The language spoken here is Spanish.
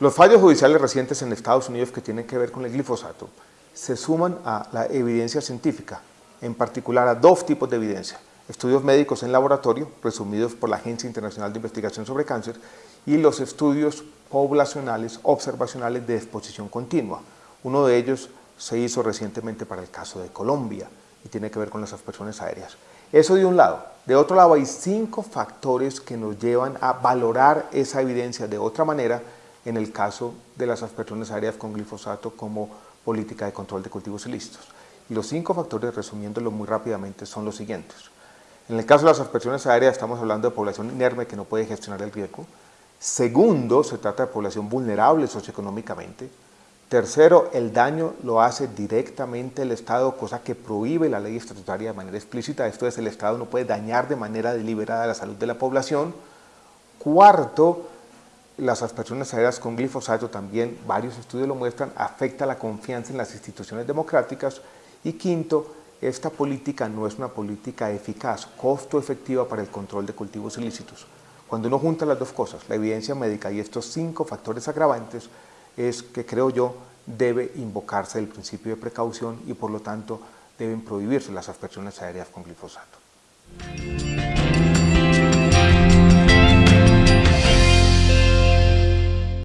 Los fallos judiciales recientes en Estados Unidos que tienen que ver con el glifosato se suman a la evidencia científica, en particular a dos tipos de evidencia. Estudios médicos en laboratorio, resumidos por la Agencia Internacional de Investigación sobre Cáncer, y los estudios poblacionales observacionales de exposición continua. Uno de ellos se hizo recientemente para el caso de Colombia y tiene que ver con las aspersiones aéreas. Eso de un lado. De otro lado hay cinco factores que nos llevan a valorar esa evidencia de otra manera en el caso de las aspersiones aéreas con glifosato como política de control de cultivos ilícitos. Y los cinco factores, resumiéndolo muy rápidamente, son los siguientes. En el caso de las aspersiones aéreas estamos hablando de población inerme que no puede gestionar el riesgo. Segundo, se trata de población vulnerable socioeconómicamente. Tercero, el daño lo hace directamente el Estado, cosa que prohíbe la ley estatutaria de manera explícita. Esto es, el Estado no puede dañar de manera deliberada la salud de la población. Cuarto, las aspersiones aéreas con glifosato también, varios estudios lo muestran, afecta la confianza en las instituciones democráticas. Y quinto, esta política no es una política eficaz, costo efectiva para el control de cultivos ilícitos. Cuando uno junta las dos cosas, la evidencia médica y estos cinco factores agravantes, es que creo yo debe invocarse el principio de precaución y por lo tanto deben prohibirse las aspersiones aéreas con glifosato.